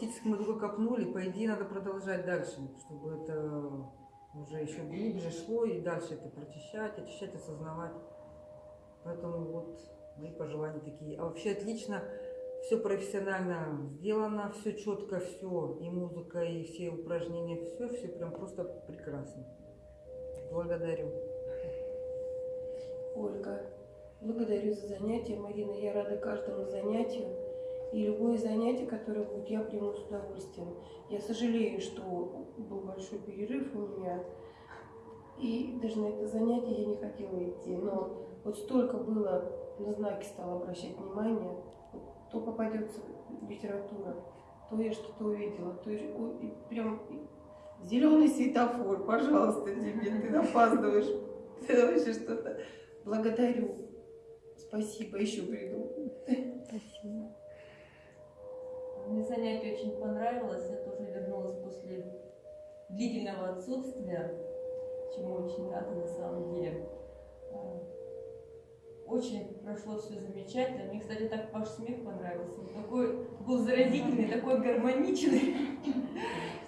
теоретически мы только копнули, по идее надо продолжать дальше, чтобы это уже еще глубже шло и дальше это прочищать, очищать, осознавать. Поэтому вот мои пожелания такие. А вообще отлично, все профессионально сделано, все четко, все, и музыка, и все упражнения, все, все прям просто прекрасно. Благодарю. Ольга, благодарю за занятие. Марина, я рада каждому занятию. И любое занятие, которое будет, я приму с удовольствием. Я сожалею, что был большой перерыв у меня. И даже на это занятие я не хотела идти. Но вот столько было, на знаки стала обращать внимание. То попадется литература, то я что-то увидела, то я, прям зеленый светофор, пожалуйста, тебе, ты опаздываешь. Ты вообще что-то. Благодарю. Спасибо, еще приду. Спасибо. Мне занятие очень понравилось. Я тоже вернулась после длительного отсутствия, чему очень рада на самом деле. А, очень прошло все замечательно. Мне, кстати, так ваш смех понравился. Он такой был заразительный, такой гармоничный.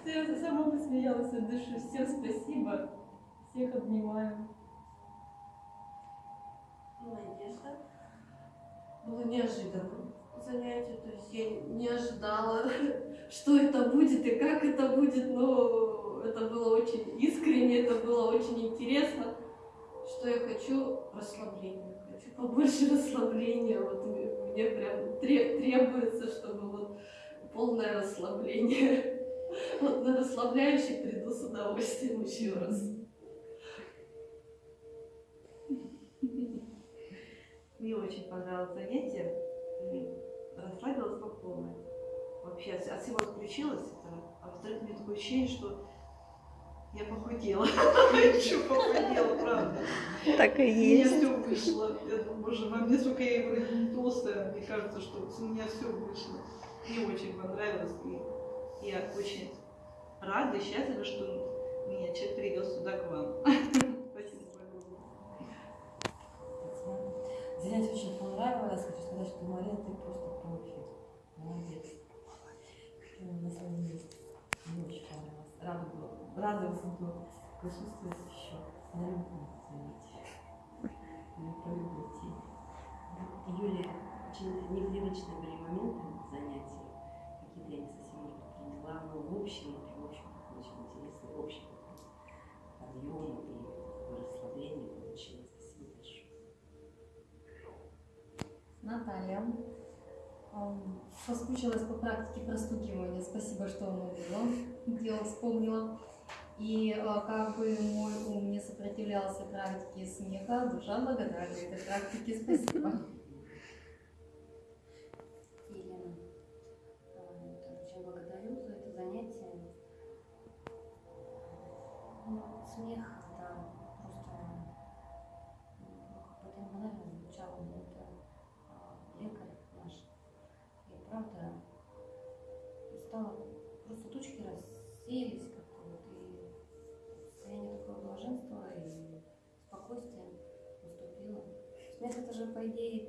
Я сама посмеялась от души. Всем спасибо. Всех обнимаю. Надежда. Было неожиданно занятие, то есть я не ожидала, что это будет и как это будет, но это было очень искренне, это было очень интересно, что я хочу расслабления, хочу побольше расслабления, вот мне прям требуется, чтобы вот полное расслабление. Вот на расслабляющий приду с удовольствием еще раз. Мне очень понравилось занятие расслабилась по полной. Вообще от всего отключилась. Это, а во-вторых, меня такое ощущение, что я похудела. Еще похудела, правда. Так и есть. У меня все вышло. Я думаю, боже, во мне, сколько я вроде не толстая, мне кажется, что у меня все вышло. Мне очень понравилось. И я очень рада и счастлива, что меня человек привез сюда к вам. Спасибо понравилось. Хочу сказать, что Мария, ты просто профи. Молодец. Ты на своем месте. Очень понравилось. Рада была. Рада буду присутствовать еще на любом занятии. Я полюблю детей. Юлия, очень непривычные Наталья. Соскучилась по практике простукивания. Спасибо, что оно было. Дело вспомнила. И а, как бы мой ум не сопротивлялся практике смеха, душа благодарна этой практике. Спасибо. Елена, тоже очень благодарю за это занятие. Ну, смех, да, просто ну, как бы это звучало, Смех это же, по идее,